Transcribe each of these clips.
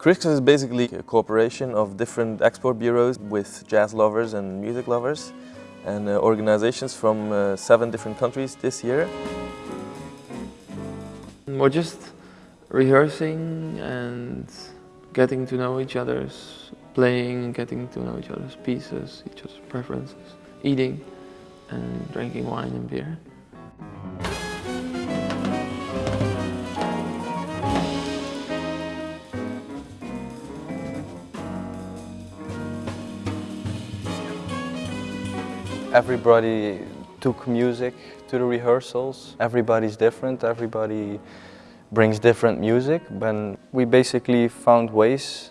Critics is basically a cooperation of different export bureaus with jazz lovers and music lovers and uh, organizations from uh, seven different countries this year. We're just rehearsing and getting to know each other's playing, getting to know each other's pieces, each other's preferences, eating and drinking wine and beer. Everybody took music to the rehearsals. Everybody's different, everybody brings different music. But we basically found ways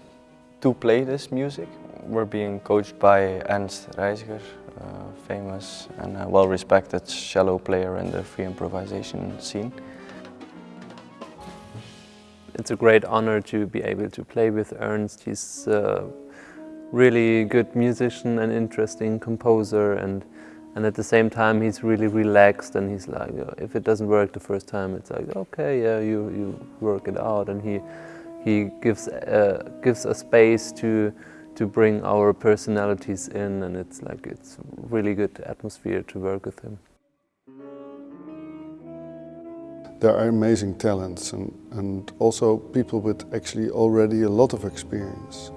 to play this music. We're being coached by Ernst Reijseger, a famous and well-respected cello player in the free improvisation scene. It's a great honor to be able to play with Ernst. He's a really good musician and interesting composer and and at the same time he's really relaxed and he's like if it doesn't work the first time it's like okay yeah you you work it out and he he gives uh, gives a space to to bring our personalities in and it's like it's really good atmosphere to work with him. There are amazing talents and, and also people with actually already a lot of experience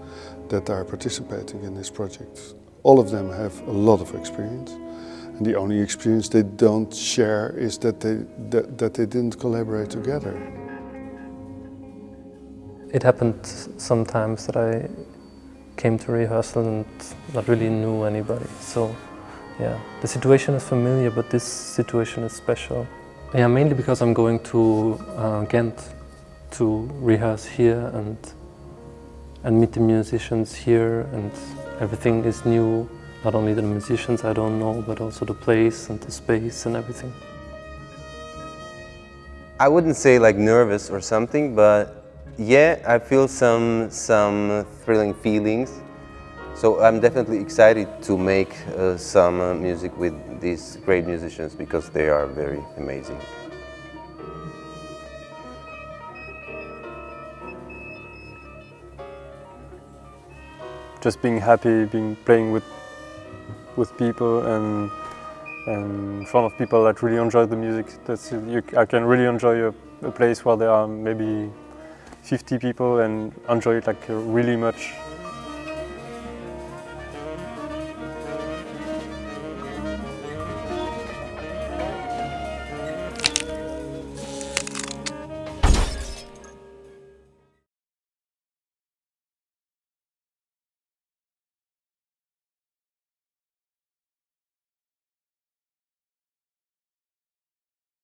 that are participating in this project. All of them have a lot of experience and the only experience they don't share is that they, that, that they didn't collaborate together. It happened sometimes that I came to rehearsal and not really knew anybody. So yeah, the situation is familiar, but this situation is special. Yeah, mainly because I'm going to uh, Ghent to rehearse here and and meet the musicians here and everything is new. Not only the musicians I don't know, but also the place and the space and everything. I wouldn't say like nervous or something, but yeah, I feel some, some thrilling feelings. So I'm definitely excited to make uh, some uh, music with these great musicians because they are very amazing. Just being happy, being playing with with people and and in front of people that really enjoy the music. That's you, I can really enjoy a, a place where there are maybe 50 people and enjoy it like really much